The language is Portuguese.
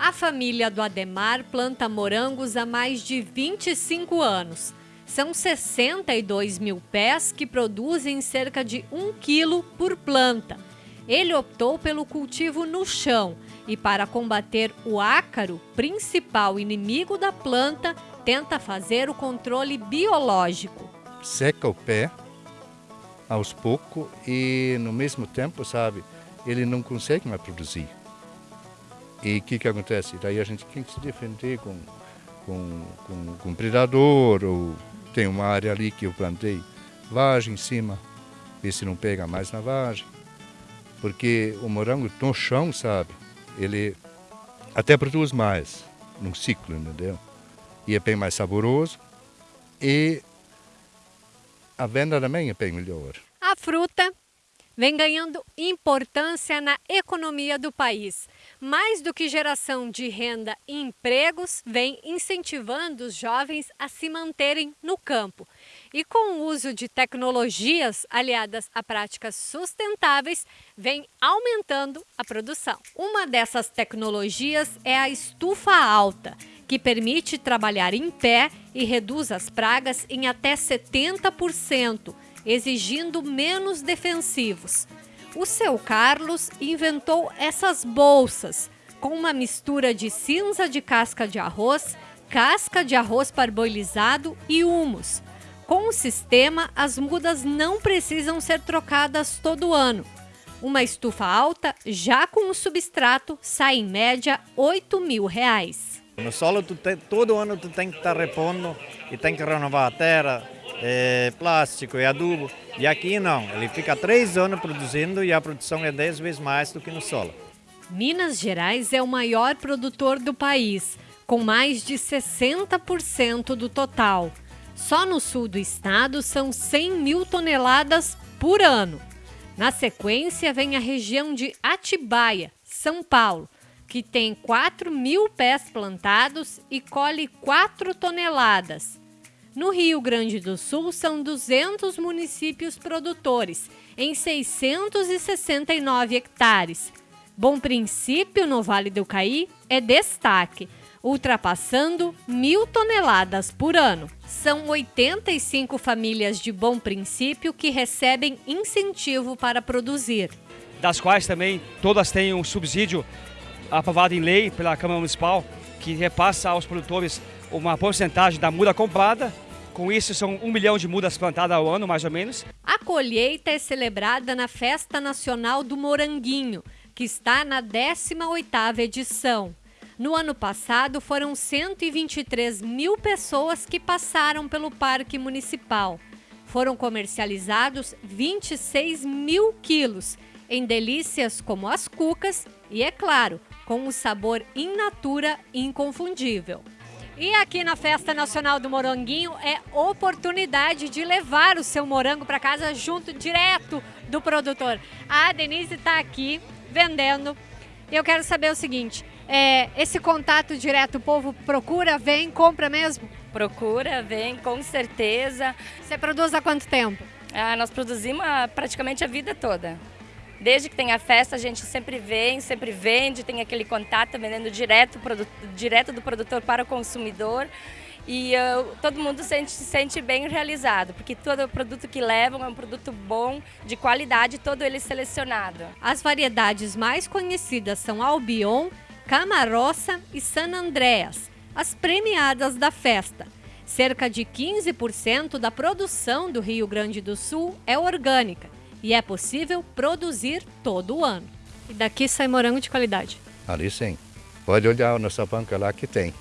A família do Ademar planta morangos há mais de 25 anos. São 62 mil pés que produzem cerca de 1 quilo por planta. Ele optou pelo cultivo no chão e, para combater o ácaro, principal inimigo da planta, tenta fazer o controle biológico. Seca o pé aos poucos e, no mesmo tempo, sabe, ele não consegue mais produzir. E o que, que acontece? Daí a gente tem que se defender com, com, com, com predador, ou tem uma área ali que eu plantei vagem em cima, ver se não pega mais na vagem. Porque o morango no chão, sabe, ele até produz mais num ciclo, entendeu? E é bem mais saboroso e a venda também é bem melhor. A fruta vem ganhando importância na economia do país. Mais do que geração de renda e empregos, vem incentivando os jovens a se manterem no campo. E com o uso de tecnologias aliadas a práticas sustentáveis, vem aumentando a produção. Uma dessas tecnologias é a estufa alta, que permite trabalhar em pé e reduz as pragas em até 70% exigindo menos defensivos. O seu Carlos inventou essas bolsas com uma mistura de cinza de casca de arroz, casca de arroz parboilizado e humus. Com o sistema, as mudas não precisam ser trocadas todo ano. Uma estufa alta, já com o substrato, sai em média 8 mil reais. No solo, te, todo ano tu tem que estar tá repondo e tem que renovar a terra, é, plástico e adubo. E aqui não, ele fica três anos produzindo e a produção é dez vezes mais do que no solo. Minas Gerais é o maior produtor do país, com mais de 60% do total. Só no sul do estado são 100 mil toneladas por ano. Na sequência vem a região de Atibaia, São Paulo, que tem 4 mil pés plantados e colhe 4 toneladas. No Rio Grande do Sul, são 200 municípios produtores, em 669 hectares. Bom Princípio, no Vale do Caí, é destaque, ultrapassando mil toneladas por ano. São 85 famílias de Bom Princípio que recebem incentivo para produzir. Das quais também todas têm um subsídio aprovado em lei pela Câmara Municipal, que repassa aos produtores uma porcentagem da muda comprada com isso, são um milhão de mudas plantadas ao ano, mais ou menos. A colheita é celebrada na Festa Nacional do Moranguinho, que está na 18ª edição. No ano passado, foram 123 mil pessoas que passaram pelo Parque Municipal. Foram comercializados 26 mil quilos, em delícias como as cucas e, é claro, com um sabor in natura inconfundível. E aqui na Festa Nacional do Moranguinho é oportunidade de levar o seu morango para casa junto, direto do produtor. A Denise está aqui vendendo. E eu quero saber o seguinte, é, esse contato direto, o povo procura, vem, compra mesmo? Procura, vem, com certeza. Você produz há quanto tempo? Ah, nós produzimos praticamente a vida toda. Desde que tem a festa, a gente sempre vem, sempre vende, tem aquele contato vendendo direto, direto do produtor para o consumidor. E uh, todo mundo sente, se sente bem realizado, porque todo produto que levam é um produto bom, de qualidade, todo ele selecionado. As variedades mais conhecidas são Albion, Camarossa e San Andreas, as premiadas da festa. Cerca de 15% da produção do Rio Grande do Sul é orgânica e é possível produzir todo o ano. E daqui sai morango de qualidade. Ali sim. Pode olhar a nossa banca lá que tem.